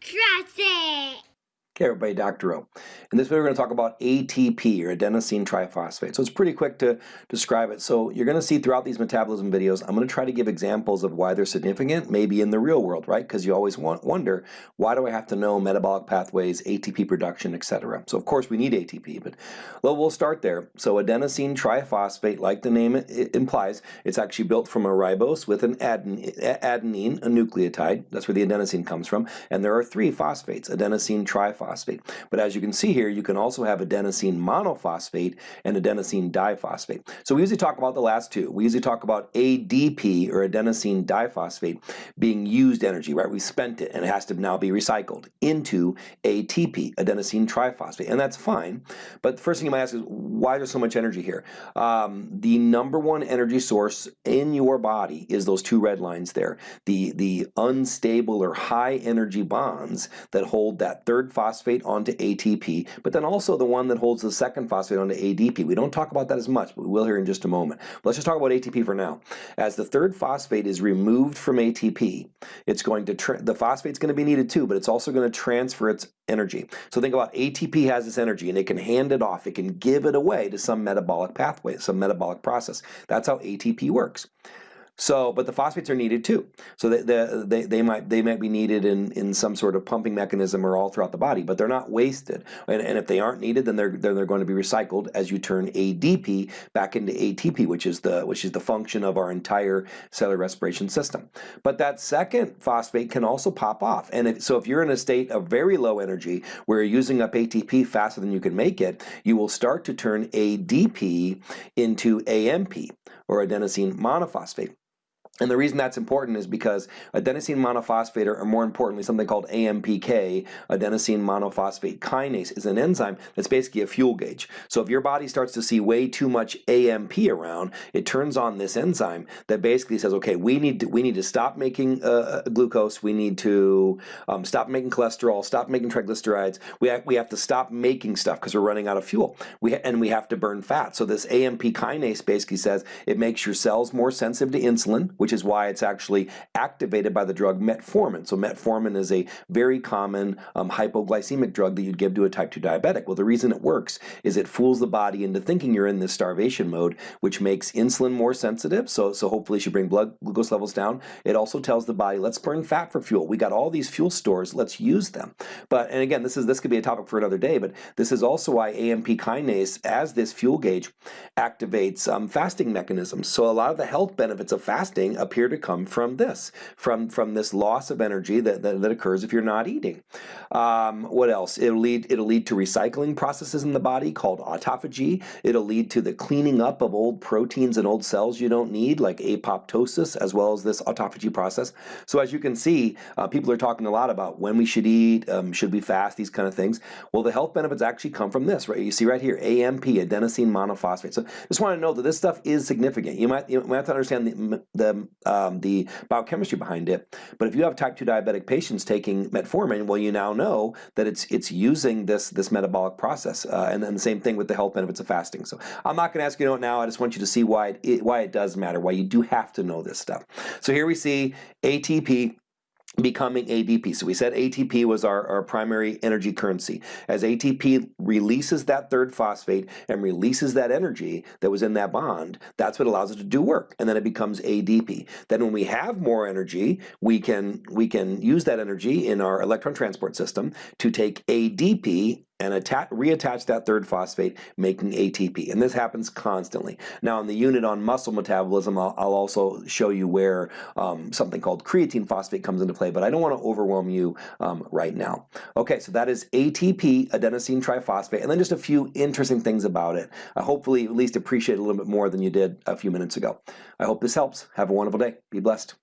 Trust it. Okay, everybody, Dr. O. In this video, we're going to talk about ATP, or adenosine triphosphate. So it's pretty quick to describe it. So you're going to see throughout these metabolism videos, I'm going to try to give examples of why they're significant, maybe in the real world, right? Because you always want, wonder, why do I have to know metabolic pathways, ATP production, etc. So of course we need ATP, but well, we'll start there. So adenosine triphosphate, like the name implies, it's actually built from a ribose with an adenine, a nucleotide. That's where the adenosine comes from. And there are three phosphates, adenosine triphosphate But as you can see here, you can also have adenosine monophosphate and adenosine diphosphate. So we usually talk about the last two. We usually talk about ADP or adenosine diphosphate being used energy, right? We spent it and it has to now be recycled into ATP, adenosine triphosphate, and that's fine. But the first thing you might ask is why there's so much energy here? Um, the number one energy source in your body is those two red lines there. The, the unstable or high energy bonds that hold that third phosphate phosphate onto ATP, but then also the one that holds the second phosphate onto ADP. We don't talk about that as much, but we will here in just a moment. But let's just talk about ATP for now. As the third phosphate is removed from ATP, it's going to the phosphate's going to be needed too, but it's also going to transfer its energy. So think about ATP has this energy and it can hand it off, it can give it away to some metabolic pathway, some metabolic process. That's how ATP works. So, but the phosphates are needed too. So they, they, they, might, they might be needed in, in some sort of pumping mechanism or all throughout the body, but they're not wasted. And, and if they aren't needed, then they're, then they're going to be recycled as you turn ADP back into ATP, which is the, which is the function of our entire cellular respiration system. But that second phosphate can also pop off. And if, so if you're in a state of very low energy where you're using up ATP faster than you can make it, you will start to turn ADP into AMP or adenosine monophosphate. And the reason that's important is because adenosine monophosphate, or more importantly something called AMPK, adenosine monophosphate kinase, is an enzyme that's basically a fuel gauge. So if your body starts to see way too much AMP around, it turns on this enzyme that basically says, okay, we need to, we need to stop making uh, uh glucose, we need to um, stop making cholesterol, stop making triglycerides, we have, we have to stop making stuff because we're running out of fuel, we and we have to burn fat. So this AMP kinase basically says it makes your cells more sensitive to insulin, which is why it's actually activated by the drug metformin. So metformin is a very common um, hypoglycemic drug that you'd give to a type 2 diabetic. Well, the reason it works is it fools the body into thinking you're in this starvation mode, which makes insulin more sensitive, so, so hopefully should bring blood glucose levels down. It also tells the body, let's burn fat for fuel. We got all these fuel stores, let's use them. But, and again, this is this could be a topic for another day, but this is also why AMP kinase, as this fuel gauge, activates um, fasting mechanisms. So a lot of the health benefits of fasting appear to come from this, from, from this loss of energy that, that, that occurs if you're not eating. Um, what else? It'll lead, it'll lead to recycling processes in the body called autophagy. It'll lead to the cleaning up of old proteins and old cells you don't need, like apoptosis, as well as this autophagy process. So as you can see, uh, people are talking a lot about when we should eat, um, should we fast, these kind of things. Well, the health benefits actually come from this, right? You see right here, AMP, adenosine monophosphate. So just want to know that this stuff is significant. You might, you might have to understand the, the um, the biochemistry behind it. But if you have type 2 diabetic patients taking metformin, well, you now know that it's it's using this this metabolic process. Uh, and then the same thing with the health benefits of fasting. So I'm not going to ask you to know it now. I just want you to see why it, it, why it does matter, why you do have to know this stuff. So here we see ATP becoming ADP. So we said ATP was our, our primary energy currency. As ATP releases that third phosphate and releases that energy that was in that bond, that's what allows it to do work. And then it becomes ADP. Then when we have more energy, we can, we can use that energy in our electron transport system to take ADP and attach, reattach that third phosphate, making ATP. And this happens constantly. Now in the unit on muscle metabolism, I'll, I'll also show you where um, something called creatine phosphate comes into play, but I don't want to overwhelm you um, right now. Okay, so that is ATP, adenosine triphosphate, and then just a few interesting things about it. I hopefully at least appreciate it a little bit more than you did a few minutes ago. I hope this helps. Have a wonderful day. Be blessed.